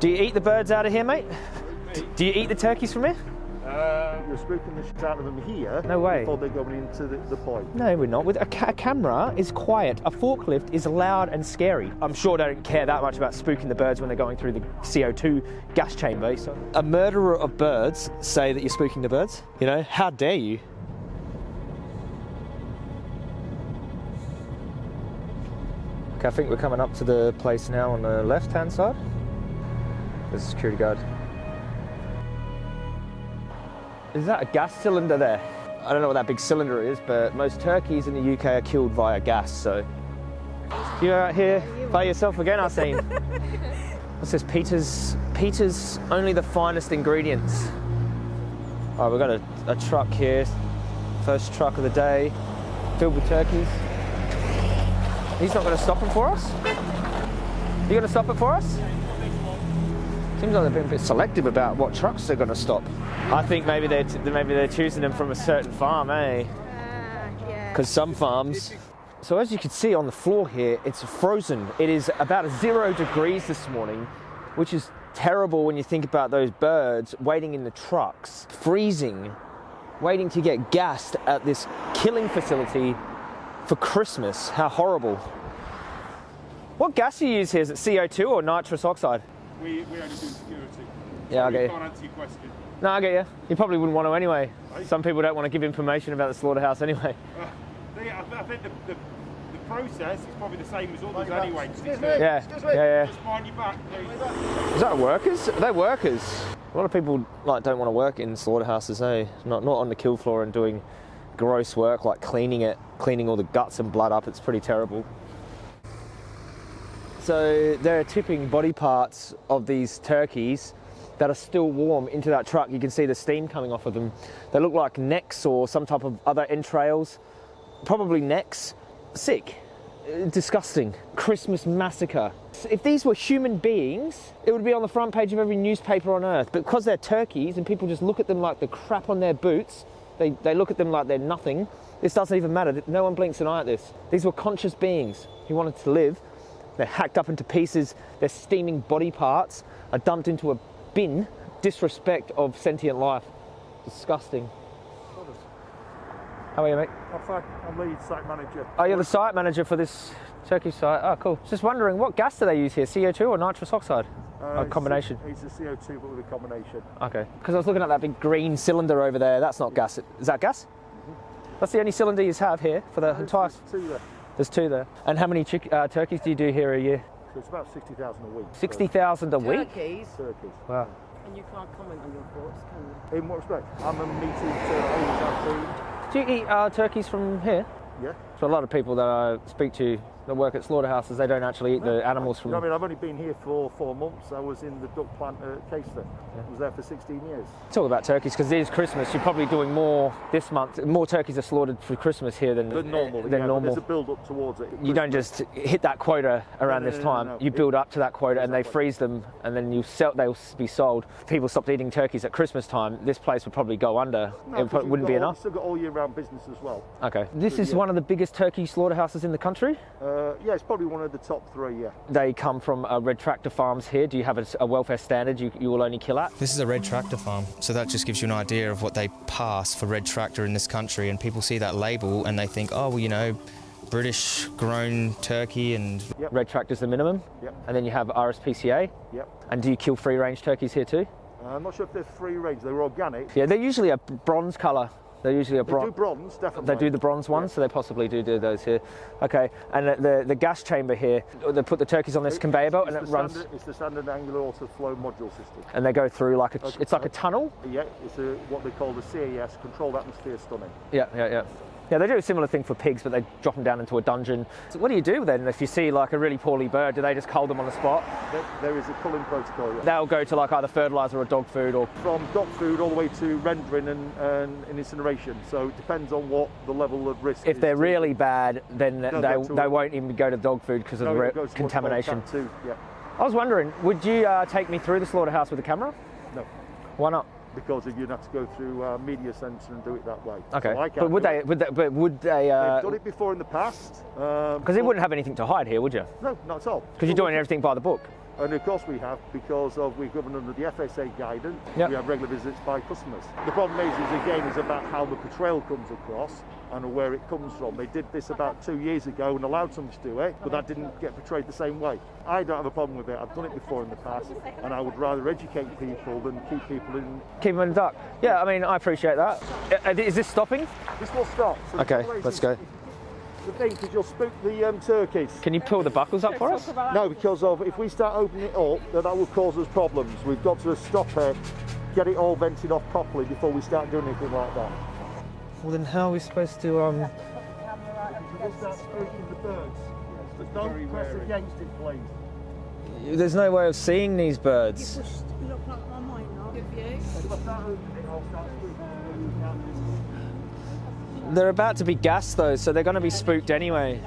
Do you eat the birds out of here, mate? Do you eat the turkeys from here? Uh, you're spooking the shit out of them here. No way. Before they're going into the, the point. No, we're not. With a, ca- a camera is quiet. A forklift is loud and scary. I'm sure they don't care that much about spooking the birds when they're going through the CO2 gas chamber. Eh, so a murderer of birds say that you're spooking the birds. You know, how dare you? Okay, I think we're coming up to the place now on the left-hand side. There's a security guard. Is that a gas cylinder there? I don't know what that big cylinder is, but most turkeys in the UK are killed via gas, so. You're out here by yourself again, Arsene. What's this? Peter's, Peter's only the finest ingredients. All right, we've got a, a truck here. First truck of the day, filled with turkeys. He's not going to stop them for us? You going to stop it for us? Seems like they're being a bit selective about what trucks they're going to stop. I think maybe they're maybe they're choosing them from a certain farm, eh? Because some farms. So as you can see on the floor here, it's frozen. It is about zero degrees this morning, which is terrible when you think about those birds waiting in the trucks, freezing, waiting to get gassed at this killing facility for Christmas. How horrible. What gas do you use here? Is it CO2 or nitrous oxide? We, we only do security. Yeah, I get you. can't answer your question. No, I get you. You probably wouldn't want to anyway. Some people don't want to give information about the slaughterhouse anyway. Uh, the, I, I think the, the, the process is probably the same as others Mind your back. Excuse me. Yeah, Excuse yeah, me. yeah. Just mind your back. please. Is that workers? Are they workers? A lot of people like don't want to work in slaughterhouses, eh? Not not on the kill floor and doing gross work like cleaning it, cleaning all the guts and blood up. It's pretty terrible. So they're tipping body parts of these turkeys that are still warm into that truck. You can see the steam coming off of them. They look like necks or some type of other entrails. Probably necks. Sick. Disgusting. Christmas massacre. If these were human beings, it would be on the front page of every newspaper on earth. But because they're turkeys and people just look at them like the crap on their boots, they, they look at them like they're nothing. This doesn't even matter. No one blinks an eye at this. These were conscious beings who wanted to live. They're hacked up into pieces. Their steaming body parts are dumped into a bin. Disrespect of sentient life. Disgusting. How are you, mate? I'm fine. I'm lead site manager. Oh, you're the site manager for this turkey site. Oh, cool. Just wondering, what gas do they use here? CO2 or nitrous oxide? Uh, a it's combination. It's a CO2, but with a combination. Okay. Because I was looking at that big green cylinder over there. That's not gas. Is that gas? That's the only cylinder you have here for the entire. Two there. There's two there. And how many chick, uh, turkeys do you do here a year? So it's about 60,000 a week. 60,000 a week? Turkeys, Turkeys. Wow. and you can't comment on your thoughts, can you? In what respect? I'm a meat eater, I always have food. Do you eat uh, turkeys from here? Yeah. So a lot of people that I speak to that work at slaughterhouses, they don't actually eat the animals You from. know I mean, I've only been here for four months. I was in the duck plant at Caister. I was there for 16 years. Talk about turkeys because it is Christmas. You're probably doing more this month. More turkeys are slaughtered for Christmas here than But normal, Than yeah, normal. there's a build up towards it. you don't just hit that quota around no, this no, no, time. no. You build up to that quota and they freeze them, and then you sell. They'll be sold. If people stopped eating turkeys at Christmas time. This place would probably go under. No, it wouldn't be all- enough. Still got all year round business as well. Okay. This is yeah. one of the biggest turkey slaughterhouses in the country. Uh, yeah, it's probably one of the top three. Yeah. They come from uh, Red Tractor Farms here. Do you have a, a welfare standard you, you will only kill at? This is a red tractor farm, so that just gives you an idea of what they pass for red tractor in this country. And people see that label and they think, oh, well, you know, British grown turkey and Yep. Red Tractor's the minimum. Yep. And then you have RSPCA. Yep. And do you kill free range turkeys here too? Uh, I'm not sure if they're free range. They're organic. Yeah, they're usually a bronze colour. They're usually a They do bronze. bronze, definitely. They do the bronze ones, Yeah. so they possibly do do those here. Okay, and the, the, the gas chamber here, they put the turkeys on this It- conveyor belt and it runs, Standard, it's the standard Anglia Autoflow module system. and they go through like a, Okay. it's like a tunnel. Yeah, it's a, what they call the CAS, controlled atmosphere stunning. Yeah, yeah, yeah. Yeah, they do a similar thing for pigs, but they drop them down into a dungeon. So what do you do then if you see like a really poorly bird? Do they just cull them on the spot? There, there is a culling protocol. Yeah. They'll go to like either fertilizer or dog food or From dog food all the way to rendering and, and, and incineration. So it depends on what the level of risk if they're really bad, then no, they, they won't even go to dog food because of No, the it goes to what's called contamination. Two, Yeah. I was wondering, would you uh, take me through the slaughterhouse with a camera? No. Why not? Because you'd have to go through uh, media centre and do it that way. Okay, So but would they? Would they? But would they? They've done it before in the past. um, they wouldn't have anything to hide here, would you? No, not at all. Because you're doing everything by the book. And of course we have because of we're governed under the FSA guidance. Yep. We have regular visits by customers. The problem is, is again, is about how the portrayal comes across and where it comes from. They did this about two years ago and allowed someone to do it, but that didn't get portrayed the same way. I don't have a problem with it. I've done it before in the past, and I would rather educate people than keep people in. Keep them in the dark. Yeah, I mean, I appreciate that. Uh, this stopping? This will stop. So Okay, let's go. The thing is, you'll spook the um, turkeys. Can you pull the buckles up for us? No, because of if we start opening it up, then that will cause us problems. We've got to stop it, get it all vented off properly before we start doing anything like that. Well, then how are we supposed to? Um, We'll start spooking the birds. But don't press against it, please. there's no way of seeing these birds. Pushed, look like my mind now. Good They're about to be gassed though, so they're going to be spooked anyway.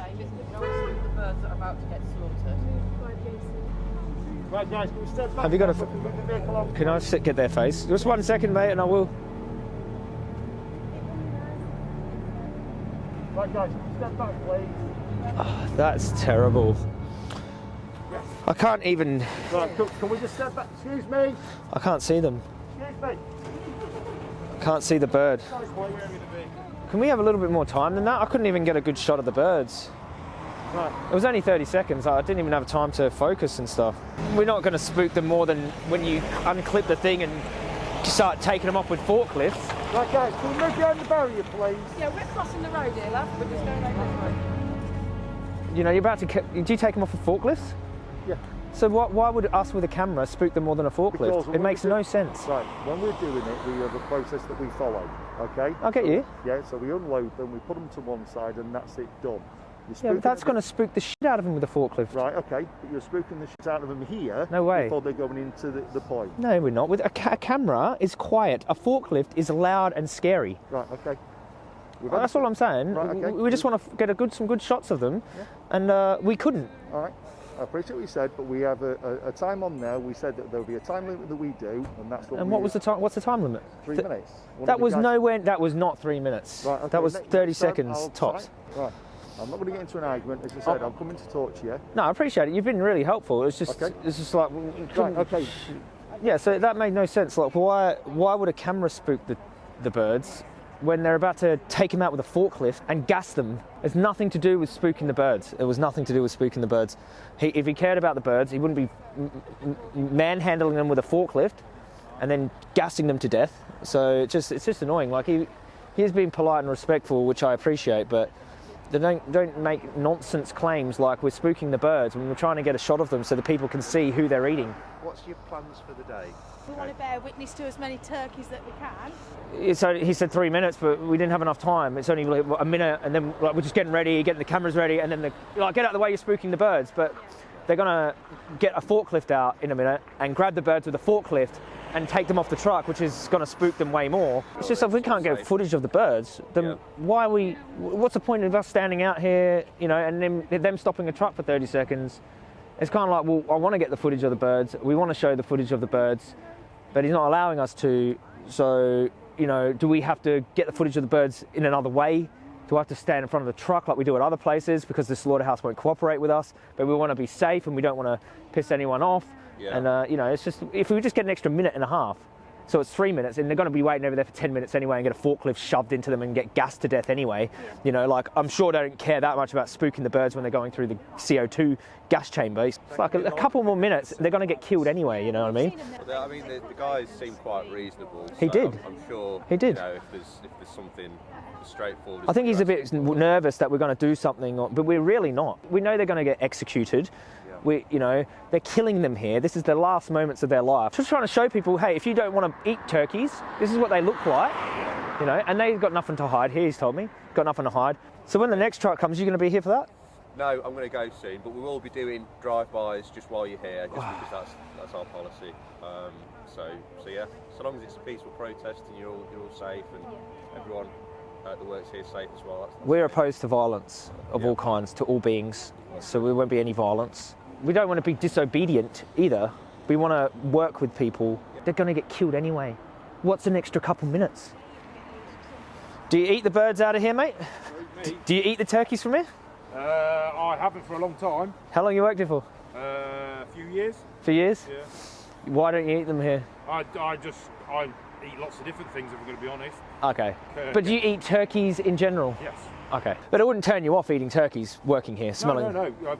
The birds that are about to get slaughtered. Right, guys, can we step back? Have you got a- can move the vehicle on? Can I sit, get their face? Just one second, mate, and I will. Right, guys, step back, please? Ah, that's terrible. I can't even. Right, can, can we just step back? Excuse me. I can't see them. Excuse me. Can't see the bird. Can we have a little bit more time than that? I couldn't even get a good shot of the birds. Right. It was only 30 seconds. I didn't even have time to focus and stuff. We're not going to spook them more than when you unclip the thing and start taking them off with forklifts. Right, guys, can we move behind the barrier, please? Yeah, we're crossing the road here, love. We're just going over this way. You know, you're about to. Do you take them off with forklifts? Yeah. So what, why would us with a camera spook them more than a forklift? when It makes no sense. Right, when we're doing it, we have a process that we follow, okay? I get you. Yeah, so we unload them, we put them to one side, and that's it done. Yeah, but that's going to spook the shit out of them with a forklift. Right, okay, but you're spooking the shit out of them here No way. before they're going into the, the point. No, we're not. With a, ca- a camera is quiet. A forklift is loud and scary. Right, okay. That's all I'm saying. Right, okay. We we just want to get a good, some good shots of them, and uh, we couldn't. All right. I appreciate what you said, but we have a, a, a time on there. We said that there'll be a time limit that we do, and that's what. And what was the time? What's the time limit? Three Th- minutes. One That was nowhere. That was not three minutes. Right, okay, that was next 30 time seconds I'll tops. try- Right. I'm not going to get into an argument. As I said, Oh. I'm coming to talk to you. No, I appreciate it. You've been really helpful. It's just, Okay. it's just like, Right, okay. yeah. So that made no sense. Like, why, why would a camera spook the, the birds when they're about to take them out with a forklift and gas them? It's nothing to do with spooking the birds. It was nothing to do with spooking the birds. He, if he cared about the birds, he wouldn't be manhandling them with a forklift and then gassing them to death. So it just, it's just annoying. Like he, he's been polite and respectful, which I appreciate, but they don't don't make nonsense claims like we're spooking the birds when we're trying to get a shot of them so the people can see who they're eating. What's your plans for the day? We want to bear witness to as many turkeys that we can. It's only, he said three minutes, but we didn't have enough time. It's only like a minute, and then like we're just getting ready, getting the cameras ready, and then the, like get out of the way, you're spooking the birds. But they're gonna get a forklift out in a minute and grab the birds with a forklift and take them off the truck, which is gonna spook them way more. It's just if we can't get footage of the birds, then Yeah. why are we? What's the point of us standing out here, you know, and then them stopping a truck for 30 seconds? It's kind of like, well, I want to get the footage of the birds. We want to show the footage of the birds, but he's not allowing us to. So, you know, do we have to get the footage of the birds in another way? Do I have to stand in front of the truck like we do at other places because the slaughterhouse won't cooperate with us? But we want to be safe and we don't want to piss anyone off. Yeah. And uh, you know, it's just if we just get an extra minute and a half, so it's three minutes, and they're going to be waiting over there for ten minutes anyway, and get a forklift shoved into them and get gassed to death anyway. You know, like I'm sure they don't care that much about spooking the birds when they're going through the CO2 gas chamber. It's like a, a couple more minutes, they're going to get killed anyway. You know what I mean? Well, I mean, the, the guys seem quite reasonable. He did. I'm, I'm sure. He did. You know, if there's if there's something straightforward. I think he's a bit nervous that we're going to do something, or- but we're really not. We know they're going to get executed. We, you know, they're killing them here. This is the last moments of their life. Just trying to show people, hey, if you don't want to eat turkeys, this is what they look like. You know, and they've got nothing to hide here. He's told me, got nothing to hide. So when the next truck comes, you're going to be here for that. No, I'm going to go soon, but we will be doing drive-bys just while you're here, just because that's that's our policy. Um, so so yeah, so long as it's a peaceful protest and you're all you're all safe and everyone uh, that works here is safe as well. That's, that's We're opposed to violence of Yeah. all kinds to all beings, so there won't be any violence. We don't want to be disobedient either. We want to work with people. They're going to get killed anyway. What's an extra couple minutes? Do you eat the birds out of here, mate? Do you eat the turkeys from here? Uh, I haven't for a long time. How long you worked here for? Uh, a few few years. For years? Yeah. Why don't you eat them here? I, I just I eat lots of different things if I'm going to be honest. Okay. Uh, But do you eat turkeys in general? Yes. Okay. But it wouldn't turn you off eating turkeys working here, smelling. No, no, no.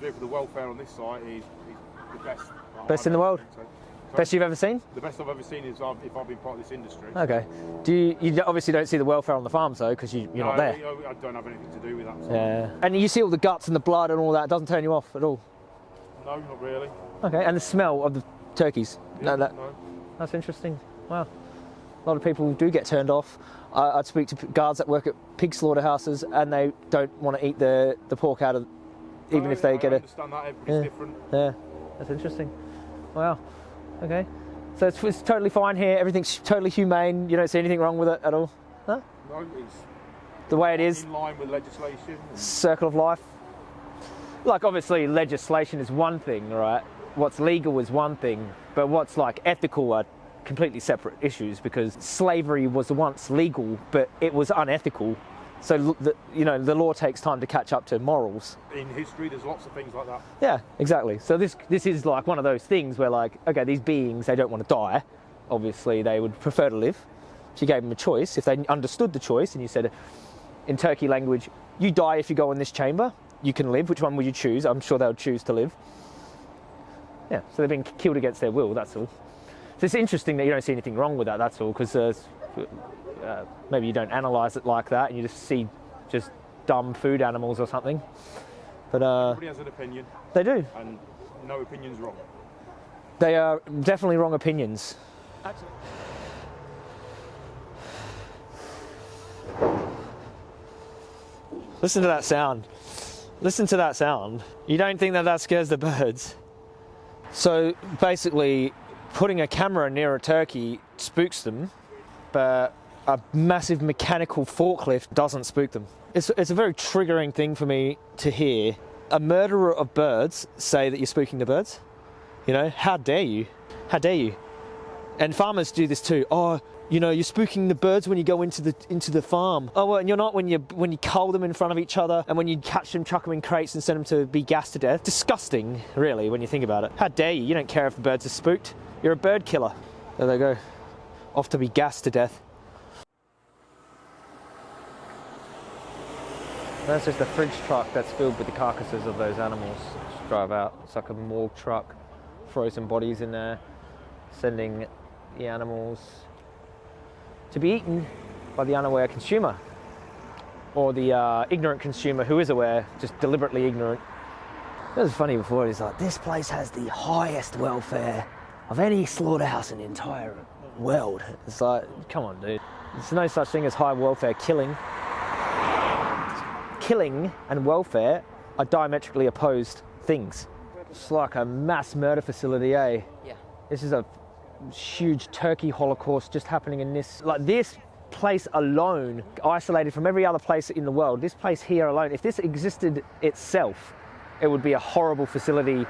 For the welfare on this site is, is the best. Best in the world? so. Best you've ever seen? The best I've ever seen is I've, if I've been part of this industry. Okay. Do you, you obviously don't see the welfare on the farms though, because you, you're no, not there. I, I don't have anything to do with that. so- Yeah. And you see all the guts and the blood and all that. It doesn't turn you off at all. No, not really. Okay. And the smell of the turkeys. Yeah, no, that, no. That's interesting. Wow. A lot of people do get turned off. I, I'd speak to guards that work at pig slaughterhouses and they don't want to eat the, the pork out of, even if they I get a. understand that everybody's Yeah. different. Yeah, that's interesting. Wow. Okay. So it's, it's totally fine here. Everything's totally humane. You don't see anything wrong with it at all. No? No, it's The way it is, in line with legislation. circle of life. Like obviously, legislation is one thing, right? What's legal is one thing, but what's like ethical are completely separate issues because slavery was once legal, but it was unethical. So the, you know the law takes time to catch up to morals. In history, there's lots of things like that. Yeah, exactly. So this this is like one of those things where like, okay, these beings they don't want to die. Obviously, they would prefer to live. She gave them a choice. If they understood the choice, and you said, in Turkey language, you die if you go in this chamber. You can live. Which one would you choose? I'm sure they would choose to live. Yeah. So they've been killed against their will. That's all. So it's interesting that you don't see anything wrong with that. That's all because uh, uh, maybe you don't analyse it like that, and you just see just dumb food animals or something. But uh, Everybody has an opinion, they do. and no opinion's wrong. They are definitely wrong opinions. Listen to that sound. Listen to that sound. You don't think that that scares the birds? So basically, putting a camera near a turkey spooks them, but a massive mechanical forklift doesn't spook them. It's, it's a very triggering thing for me to hear a murderer of birds say that you're spooking the birds. You know, how dare you? How dare you? And farmers do this too. Oh, you know, you're spooking the birds when you go into the into the farm. Oh, well, and you're not when you when you cull them in front of each other and when you catch them, chuck them in crates and send them to be gassed to death. Disgusting, really, when you think about it. How dare you? You don't care if the birds are spooked. You're a bird killer. There they go, off to be gassed to death. That's just a fridge truck that's filled with the carcasses of those animals. Just drive out. It's like a morgue truck, frozen bodies in there, sending the animals to be eaten by the unaware consumer or the uh, ignorant consumer who is aware, just deliberately ignorant. It was funny before. He's like, "This place has the highest welfare of any slaughterhouse in the entire world." It's like, come on, dude. There's no such thing as high welfare killing killing and welfare are diametrically opposed things. It's like a mass murder facility, eh? Yeah. This is a huge turkey holocaust just happening in this. Like this place alone, isolated from every other place in the world, this place here alone, if this existed itself, it would be a horrible facility,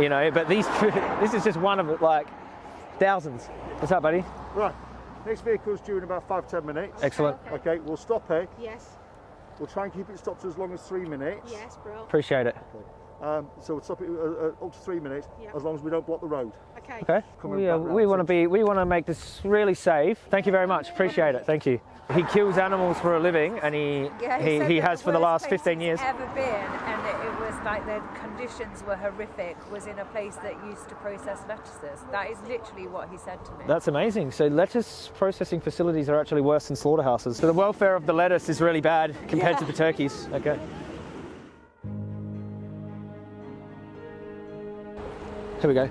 you know. But these, this is just one of like thousands. What's up, buddy? Right, next vehicle's due in about five, ten minutes. Excellent. Okay, we'll stop here. Yes, We'll try and keep it stopped as long as three minutes. yes, bro. Appreciate it. Um, so we'll stop it uh, uh, up to three minutes, Yeah. as long as we don't block the road. Okay. Okay. Coming We, uh, we want to be. We want to make this really safe. Thank you very much. Appreciate it. Thank you. He kills animals for a living, and he Yeah, he, said he has the for the last 15 years. Ever been, and it, it was like the conditions were horrific. Was in a place that used to process lettuces. That is literally what he said to me. That's amazing. So lettuce processing facilities are actually worse than slaughterhouses. So the welfare of the lettuce is really bad compared to the turkeys. Okay. Here we go.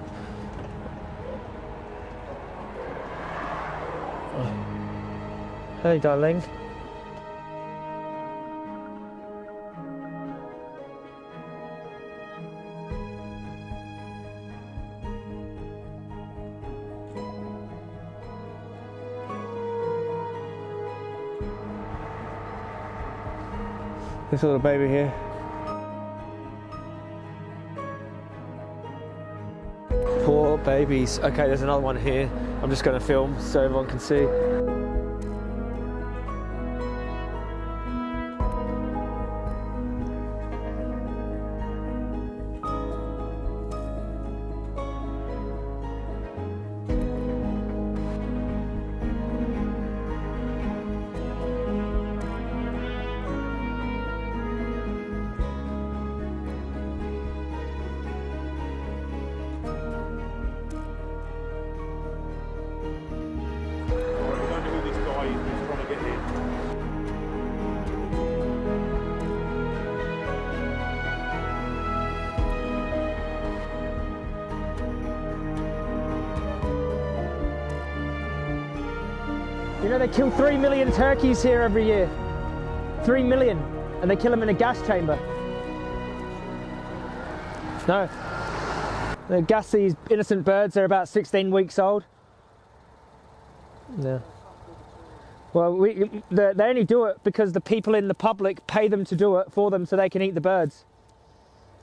Hey, darling. This little baby here. Poor babies. Okay, there's another one here. I'm just going to film so everyone can see. You know they kill three million turkeys here every year. Three million, and they kill them in a gas chamber. No. They gas these innocent birds. They're about 16 weeks old. Yeah. Well, we, they they only do it because the people in the public pay them to do it for them so they can eat the birds.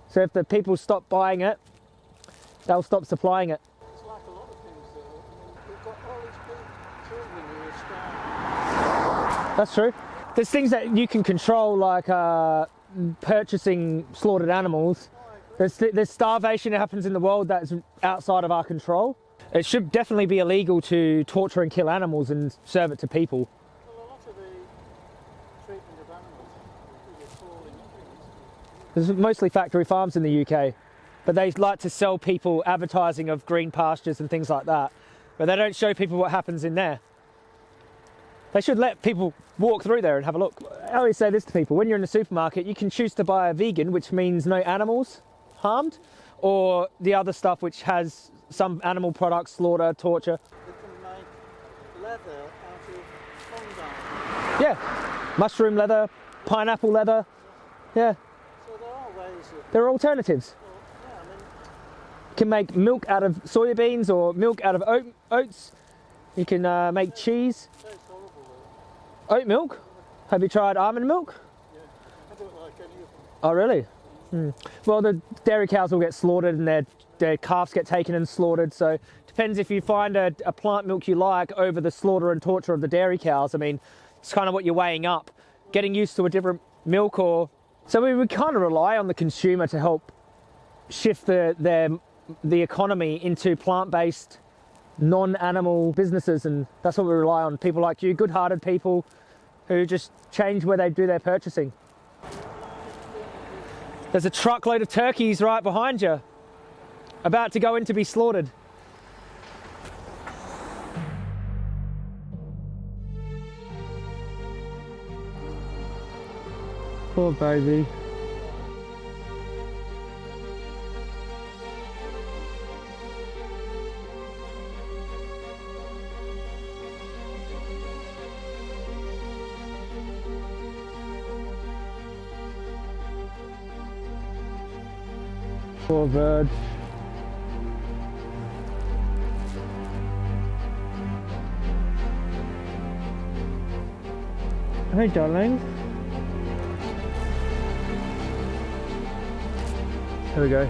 So if the people stop buying it, they'll stop supplying it. It's like a lot of things that I mean, we've got all these big children who are starving. That's true. There's things that you can control, like uh, purchasing slaughtered animals. There's, there's starvation that happens in the world that's outside of our control. It should definitely be illegal to torture and kill animals and serve it to people. Well, a lot of the treatment of animals is appalling things. There's mostly factory farms in the UK, but they like to sell people advertising of green pastures and things like that, but they don't show people what happens in there. They should let people walk through there and have a look. I always say this to people when you're in the supermarket, you can choose to buy a vegan, which means no animals harmed, or the other stuff which has some animal products, slaughter, torture. They can make leather out of. Yeah, mushroom leather, pineapple leather. Yeah, So there are ways of, there are alternatives. yeah, I mean, You can make milk out of soybeans or milk out of oat, oats. You can uh, make cheese. it's horrible though. Oat milk? Have you tried almond milk? Yeah, I don't like any of them. Oh, really? Hmm. Well, the dairy cows will get slaughtered and their, their calves get taken and slaughtered. So depends if you find a, a plant milk you like over the slaughter and torture of the dairy cows. I mean, it's kind of what you're weighing up. Getting used to a different milk or... So we would kind of rely on the consumer to help shift the, their, the economy into plant-based, non-animal businesses. And that's what we rely on. People like you, good-hearted people who just change where they do their purchasing. There's a truckload of turkeys right behind you, about to go in to be slaughtered. Poor baby. Poor bird. Hey, darling. Here we go.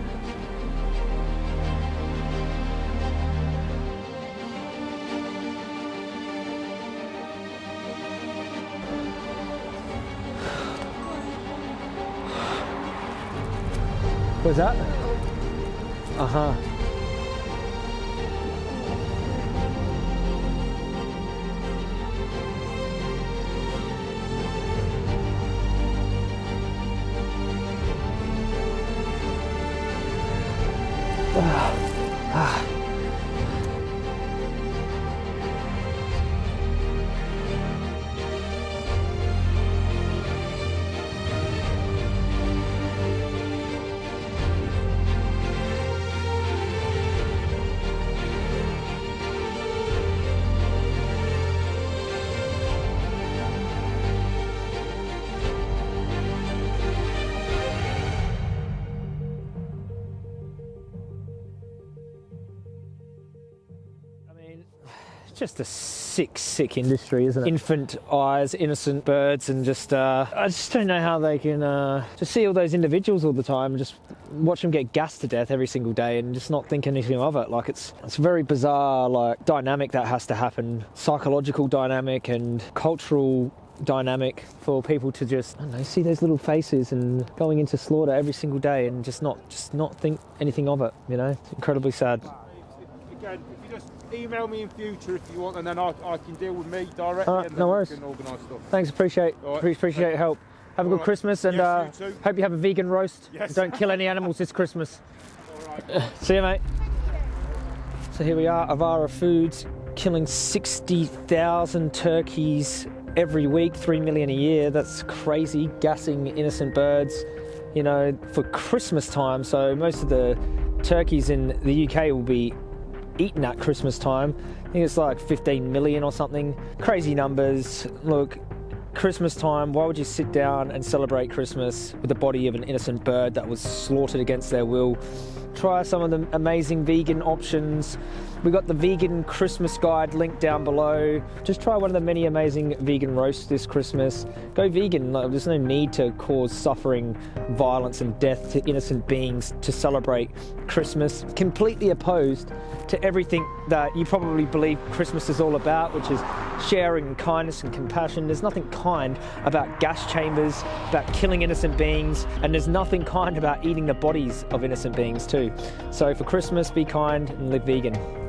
What's that? Uh just a sick, sick industry, isn't it? Infant eyes, innocent birds, and just, uh, I just don't know how they can uh, just see all those individuals all the time, and just watch them get gassed to death every single day, and just not think anything of it. Like it's, it's very bizarre, like dynamic that has to happen, psychological dynamic and cultural dynamic for people to just know see those little faces and going into slaughter every single day and just not just not think anything of it you know it's incredibly sad Again, if you just email me in future if you want, and then I, I can deal with me directly, All right, and no worries. can organise stuff. Thanks, appreciate right. pre- appreciate your help. Have a All good right. Christmas and Yes, uh, hope you have a vegan roast. Yes. Don't kill any animals this Christmas. See you, mate. So here we are, Avara Foods, killing 60,000 turkeys every week, 3 million a year. That's crazy, gassing innocent birds, you know, for Christmas time. So most of the turkeys in the UK will be eaten at Christmas time. I think it's like 15 million or something. Crazy numbers. Look, Christmas time, why would you sit down and celebrate Christmas with the body of an innocent bird that was slaughtered against their will? Try some of the amazing vegan options. We got the vegan Christmas guide linked down below. Just try one of the many amazing vegan roasts this Christmas. Go vegan. There's no need to cause suffering, violence, and death to innocent beings to celebrate Christmas. Completely opposed to everything that you probably believe Christmas is all about, which is sharing, kindness, and compassion. There's nothing kind about gas chambers, about killing innocent beings, and there's nothing kind about eating the bodies of innocent beings, too. So for Christmas, be kind and live vegan.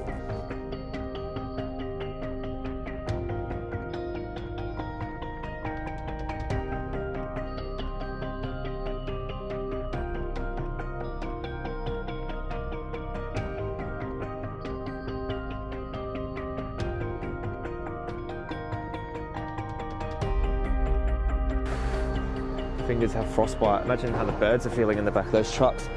Fingers have frostbite. Imagine how the birds are feeling in the back of those trucks.